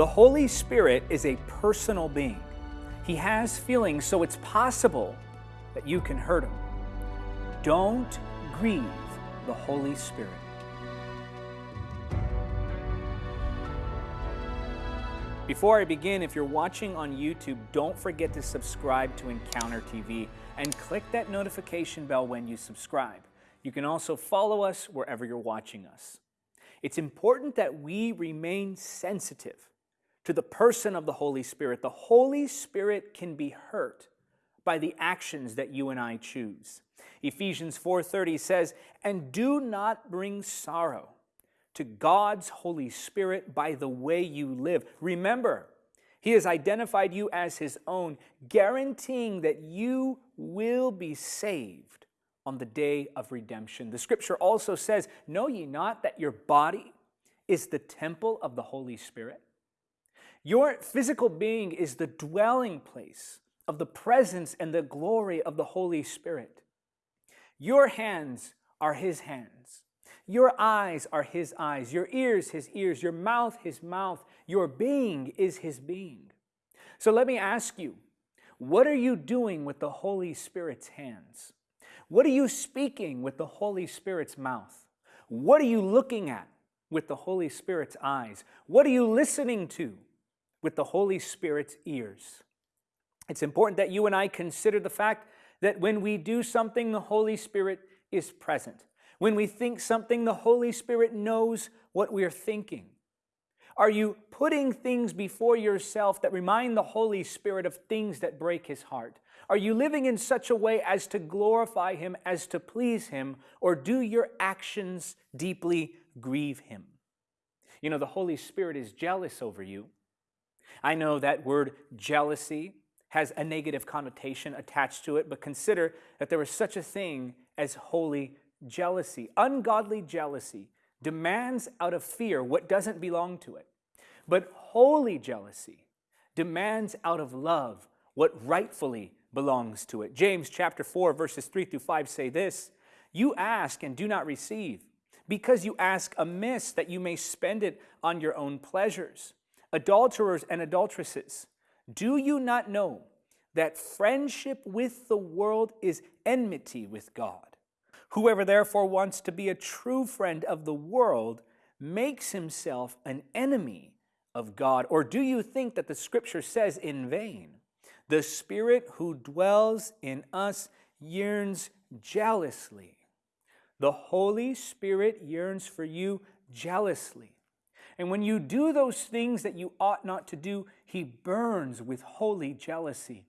The Holy Spirit is a personal being. He has feelings, so it's possible that you can hurt him. Don't grieve the Holy Spirit. Before I begin, if you're watching on YouTube, don't forget to subscribe to Encounter TV and click that notification bell when you subscribe. You can also follow us wherever you're watching us. It's important that we remain sensitive to the person of the Holy Spirit. The Holy Spirit can be hurt by the actions that you and I choose. Ephesians 4:30 says, "And do not bring sorrow to God's Holy Spirit by the way you live. Remember, He has identified you as His own, guaranteeing that you will be saved on the day of redemption. The scripture also says, Know ye not that your body is the temple of the Holy Spirit? Your physical being is the dwelling place of the presence and the glory of the Holy Spirit. Your hands are His hands. Your eyes are his eyes, your ears his ears, your mouth his mouth, your being is his being. So let me ask you, what are you doing with the Holy Spirit's hands? What are you speaking with the Holy Spirit's mouth? What are you looking at with the Holy Spirit's eyes? What are you listening to with the Holy Spirit's ears? It's important that you and I consider the fact that when we do something, the Holy Spirit is present. When we think something, the Holy Spirit knows what we're thinking. Are you putting things before yourself that remind the Holy Spirit of things that break his heart? Are you living in such a way as to glorify him, as to please him, or do your actions deeply grieve him? You know, the Holy Spirit is jealous over you. I know that word jealousy has a negative connotation attached to it, but consider that there is such a thing as holy jealousy, ungodly jealousy, demands out of fear what doesn't belong to it. But holy jealousy demands out of love what rightfully belongs to it. James chapter 4 verses 3 through 5 say this, You ask and do not receive, because you ask amiss that you may spend it on your own pleasures. Adulterers and adulteresses, do you not know that friendship with the world is enmity with God? Whoever therefore wants to be a true friend of the world makes himself an enemy of God. Or do you think that the scripture says in vain, the Spirit who dwells in us yearns jealously? The Holy Spirit yearns for you jealously. And when you do those things that you ought not to do, he burns with holy jealousy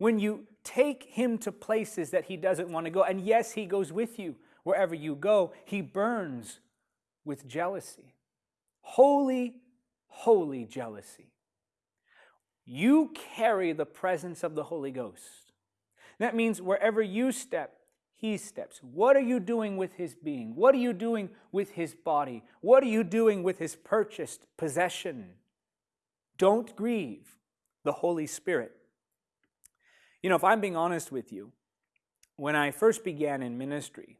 when you take him to places that he doesn't want to go, and yes, he goes with you wherever you go, he burns with jealousy. Holy, holy jealousy. You carry the presence of the Holy Ghost. That means wherever you step, he steps. What are you doing with his being? What are you doing with his body? What are you doing with his purchased possession? Don't grieve the Holy Spirit. You know, if I'm being honest with you, when I first began in ministry,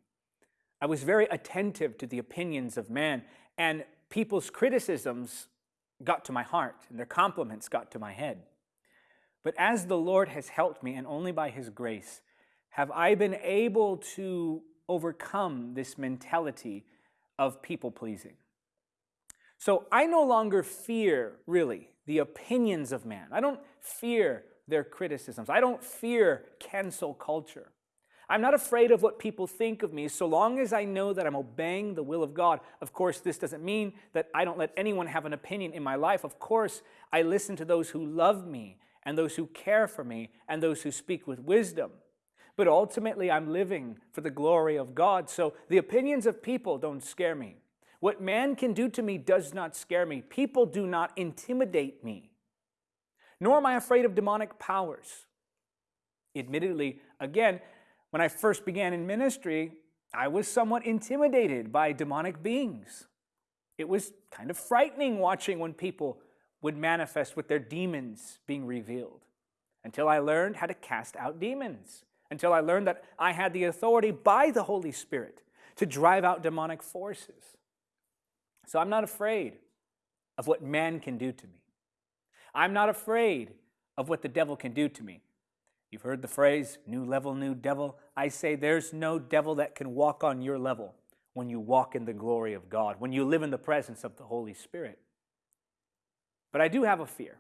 I was very attentive to the opinions of man, and people's criticisms got to my heart, and their compliments got to my head. But as the Lord has helped me, and only by His grace, have I been able to overcome this mentality of people pleasing. So I no longer fear, really, the opinions of man. I don't fear their criticisms. I don't fear cancel culture. I'm not afraid of what people think of me so long as I know that I'm obeying the will of God. Of course, this doesn't mean that I don't let anyone have an opinion in my life. Of course, I listen to those who love me and those who care for me and those who speak with wisdom. But ultimately, I'm living for the glory of God. So the opinions of people don't scare me. What man can do to me does not scare me. People do not intimidate me nor am I afraid of demonic powers. Admittedly, again, when I first began in ministry, I was somewhat intimidated by demonic beings. It was kind of frightening watching when people would manifest with their demons being revealed until I learned how to cast out demons, until I learned that I had the authority by the Holy Spirit to drive out demonic forces. So I'm not afraid of what man can do to me. I'm not afraid of what the devil can do to me. You've heard the phrase, new level, new devil. I say there's no devil that can walk on your level when you walk in the glory of God, when you live in the presence of the Holy Spirit. But I do have a fear,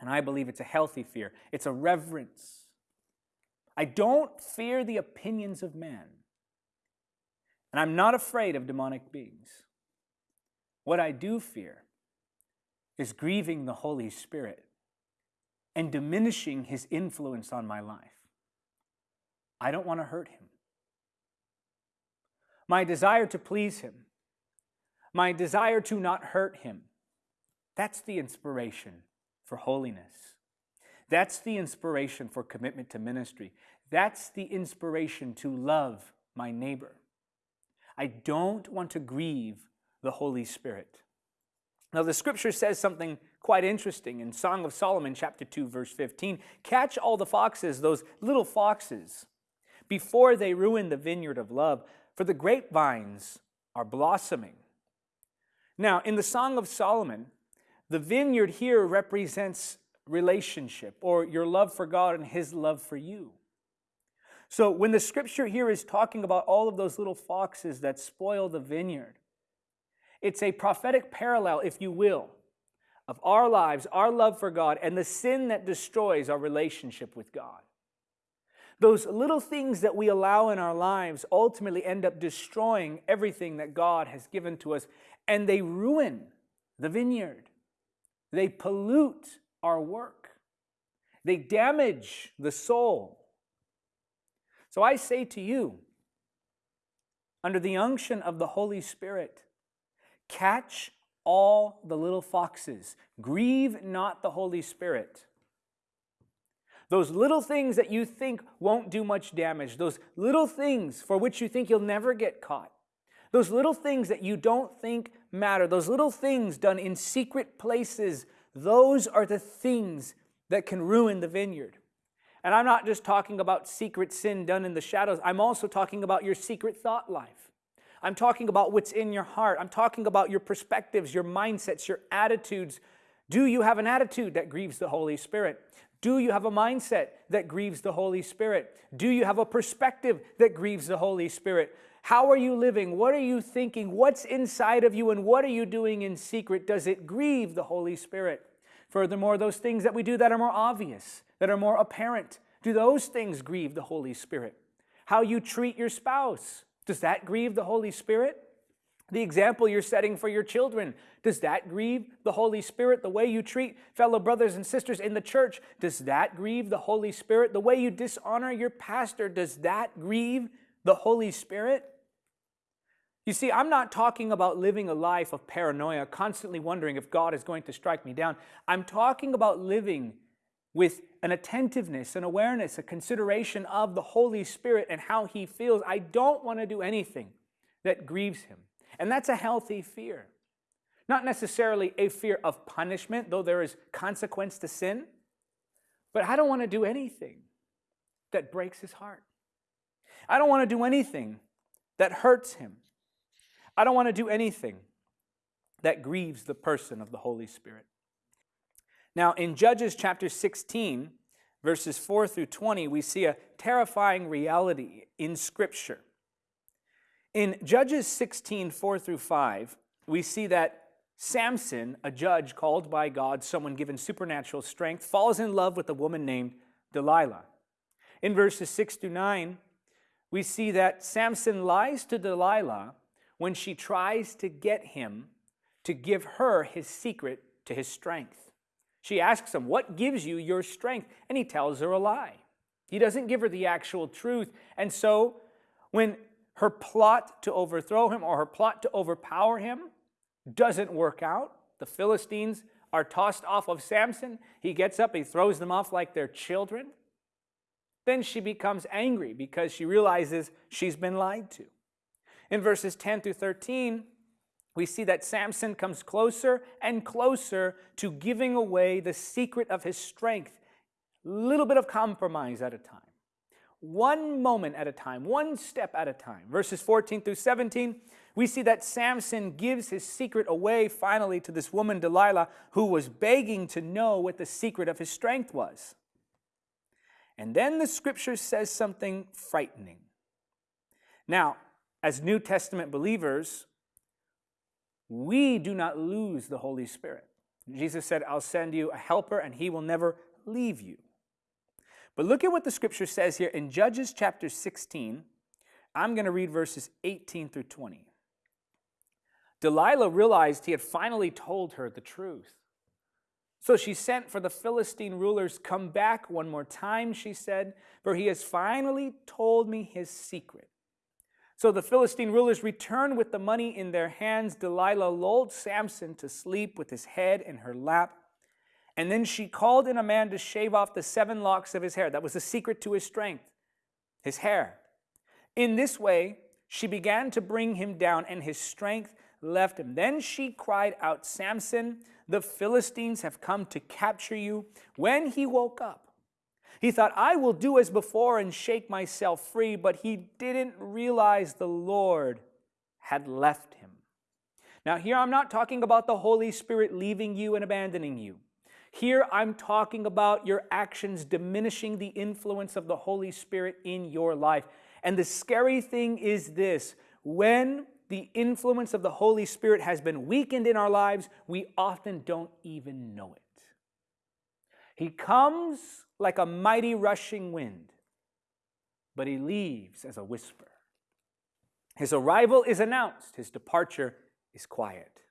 and I believe it's a healthy fear. It's a reverence. I don't fear the opinions of men. and I'm not afraid of demonic beings. What I do fear is grieving the Holy Spirit and diminishing his influence on my life. I don't want to hurt him. My desire to please him, my desire to not hurt him, that's the inspiration for holiness. That's the inspiration for commitment to ministry. That's the inspiration to love my neighbor. I don't want to grieve the Holy Spirit. Now, the scripture says something quite interesting in Song of Solomon, chapter 2, verse 15. Catch all the foxes, those little foxes, before they ruin the vineyard of love, for the grapevines are blossoming. Now, in the Song of Solomon, the vineyard here represents relationship or your love for God and His love for you. So, when the scripture here is talking about all of those little foxes that spoil the vineyard, it's a prophetic parallel, if you will, of our lives, our love for God, and the sin that destroys our relationship with God. Those little things that we allow in our lives ultimately end up destroying everything that God has given to us, and they ruin the vineyard. They pollute our work. They damage the soul. So I say to you, under the unction of the Holy Spirit, Catch all the little foxes. Grieve not the Holy Spirit. Those little things that you think won't do much damage, those little things for which you think you'll never get caught, those little things that you don't think matter, those little things done in secret places, those are the things that can ruin the vineyard. And I'm not just talking about secret sin done in the shadows, I'm also talking about your secret thought life. I'm talking about what's in your heart. I'm talking about your perspectives, your mindsets, your attitudes. Do you have an attitude that grieves the Holy Spirit? Do you have a mindset that grieves the Holy Spirit? Do you have a perspective that grieves the Holy Spirit? How are you living? What are you thinking? What's inside of you and what are you doing in secret? Does it grieve the Holy Spirit? Furthermore, those things that we do that are more obvious, that are more apparent, do those things grieve the Holy Spirit? How you treat your spouse, does that grieve the Holy Spirit? The example you're setting for your children, does that grieve the Holy Spirit? The way you treat fellow brothers and sisters in the church, does that grieve the Holy Spirit? The way you dishonor your pastor, does that grieve the Holy Spirit? You see, I'm not talking about living a life of paranoia, constantly wondering if God is going to strike me down. I'm talking about living with an attentiveness, an awareness, a consideration of the Holy Spirit and how He feels. I don't want to do anything that grieves Him. And that's a healthy fear. Not necessarily a fear of punishment, though there is consequence to sin, but I don't want to do anything that breaks His heart. I don't want to do anything that hurts Him. I don't want to do anything that grieves the person of the Holy Spirit. Now, in Judges chapter 16, verses 4 through 20, we see a terrifying reality in Scripture. In Judges 16, 4 through 5, we see that Samson, a judge called by God, someone given supernatural strength, falls in love with a woman named Delilah. In verses 6 to 9, we see that Samson lies to Delilah when she tries to get him to give her his secret to his strength. She asks him, What gives you your strength? And he tells her a lie. He doesn't give her the actual truth. And so, when her plot to overthrow him or her plot to overpower him doesn't work out, the Philistines are tossed off of Samson. He gets up, he throws them off like they're children. Then she becomes angry because she realizes she's been lied to. In verses 10 through 13, we see that Samson comes closer and closer to giving away the secret of his strength, little bit of compromise at a time, one moment at a time, one step at a time. Verses 14 through 17, we see that Samson gives his secret away finally to this woman, Delilah, who was begging to know what the secret of his strength was. And then the scripture says something frightening. Now, as New Testament believers, we do not lose the Holy Spirit. Jesus said, I'll send you a helper and he will never leave you. But look at what the scripture says here in Judges chapter 16. I'm going to read verses 18 through 20. Delilah realized he had finally told her the truth. So she sent for the Philistine rulers. Come back one more time, she said, for he has finally told me his secret. So the Philistine rulers returned with the money in their hands. Delilah lulled Samson to sleep with his head in her lap. And then she called in a man to shave off the seven locks of his hair. That was the secret to his strength, his hair. In this way, she began to bring him down, and his strength left him. Then she cried out, Samson, the Philistines have come to capture you. When he woke up, he thought, I will do as before and shake myself free, but he didn't realize the Lord had left him. Now, here I'm not talking about the Holy Spirit leaving you and abandoning you. Here I'm talking about your actions diminishing the influence of the Holy Spirit in your life. And the scary thing is this when the influence of the Holy Spirit has been weakened in our lives, we often don't even know it. He comes like a mighty rushing wind, but he leaves as a whisper. His arrival is announced, his departure is quiet.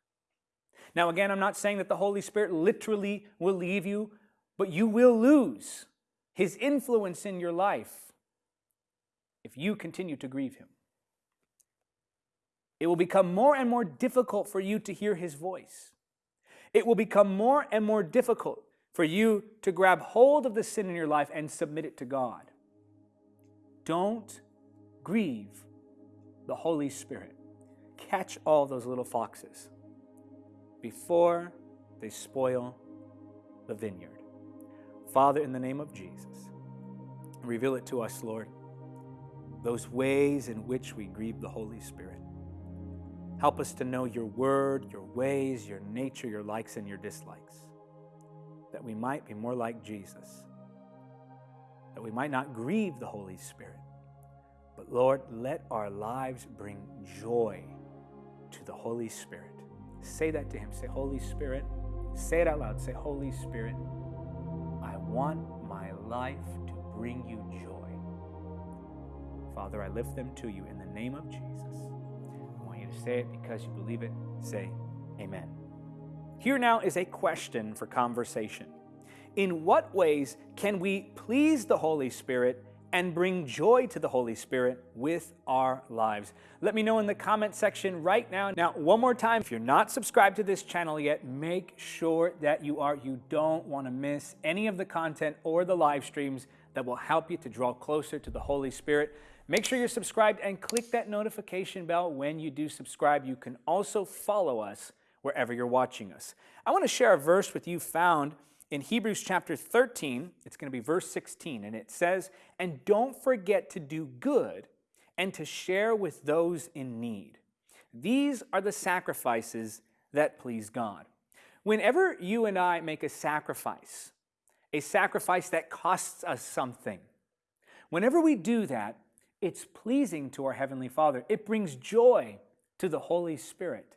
Now, again, I'm not saying that the Holy Spirit literally will leave you, but you will lose his influence in your life if you continue to grieve him. It will become more and more difficult for you to hear his voice. It will become more and more difficult for you to grab hold of the sin in your life and submit it to God. Don't grieve the Holy Spirit. Catch all those little foxes before they spoil the vineyard. Father, in the name of Jesus, reveal it to us, Lord, those ways in which we grieve the Holy Spirit. Help us to know your word, your ways, your nature, your likes and your dislikes, that we might be more like Jesus, that we might not grieve the Holy Spirit. But Lord, let our lives bring joy to the Holy Spirit. Say that to Him. Say, Holy Spirit, say it out loud. Say, Holy Spirit, I want my life to bring you joy. Father, I lift them to you in the name of Jesus I want you to say it because you believe it, say amen. Here now is a question for conversation. In what ways can we please the Holy Spirit and bring joy to the Holy Spirit with our lives? Let me know in the comment section right now. Now, one more time, if you're not subscribed to this channel yet, make sure that you are. You don't want to miss any of the content or the live streams that will help you to draw closer to the Holy Spirit. Make sure you're subscribed and click that notification bell when you do subscribe. You can also follow us wherever you're watching us. I want to share a verse with you found in Hebrews chapter 13. It's going to be verse 16, and it says, And don't forget to do good and to share with those in need. These are the sacrifices that please God. Whenever you and I make a sacrifice, a sacrifice that costs us something, whenever we do that, it's pleasing to our Heavenly Father. It brings joy to the Holy Spirit,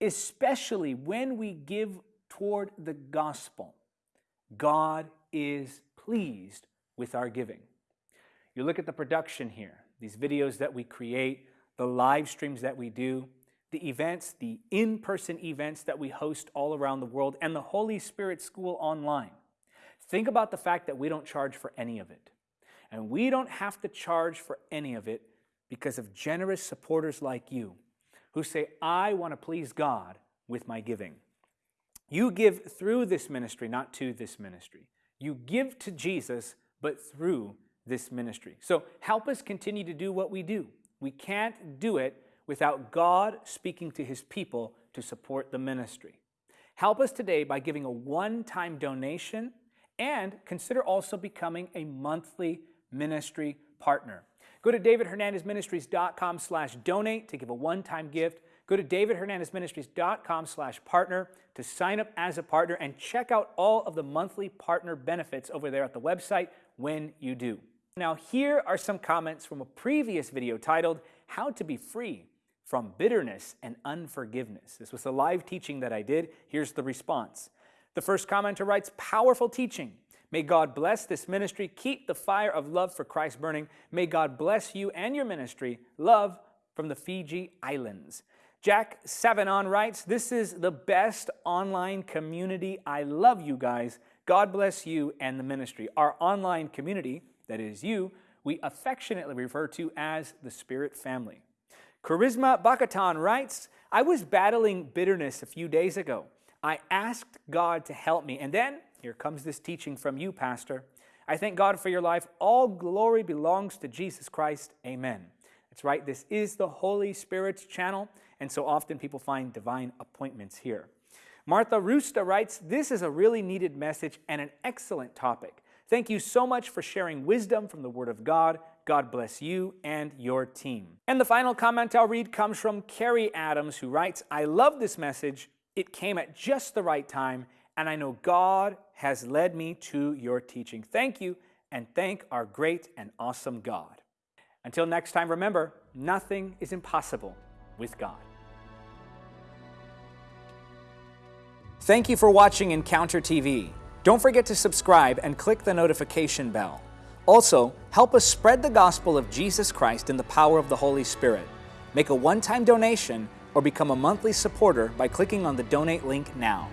especially when we give toward the gospel. God is pleased with our giving. You look at the production here, these videos that we create, the live streams that we do, the events, the in person events that we host all around the world, and the Holy Spirit School online. Think about the fact that we don't charge for any of it. And we don't have to charge for any of it because of generous supporters like you who say, I want to please God with my giving. You give through this ministry, not to this ministry. You give to Jesus, but through this ministry. So help us continue to do what we do. We can't do it without God speaking to his people to support the ministry. Help us today by giving a one time donation and consider also becoming a monthly ministry partner. Go to davidhernandezministries.com slash donate to give a one-time gift. Go to davidhernandezministries.com slash partner to sign up as a partner and check out all of the monthly partner benefits over there at the website when you do. Now here are some comments from a previous video titled, How to be Free from Bitterness and Unforgiveness. This was a live teaching that I did. Here's the response. The first commenter writes, Powerful teaching. May God bless this ministry. Keep the fire of love for Christ burning. May God bless you and your ministry. Love from the Fiji Islands. Jack Savanon writes, This is the best online community. I love you guys. God bless you and the ministry. Our online community, that is you, we affectionately refer to as the Spirit Family. Charisma Bakatan writes, I was battling bitterness a few days ago. I asked God to help me, and then here comes this teaching from you, Pastor. I thank God for your life. All glory belongs to Jesus Christ. Amen. That's right, this is the Holy Spirit's channel, and so often people find divine appointments here. Martha Rusta writes, This is a really needed message and an excellent topic. Thank you so much for sharing wisdom from the Word of God. God bless you and your team. And the final comment I'll read comes from Carrie Adams, who writes, I love this message. It came at just the right time, and I know God has led me to your teaching. Thank you, and thank our great and awesome God. Until next time, remember, nothing is impossible with God. Thank you for watching Encounter TV. Don't forget to subscribe and click the notification bell. Also, help us spread the gospel of Jesus Christ in the power of the Holy Spirit. Make a one-time donation or become a monthly supporter by clicking on the donate link now.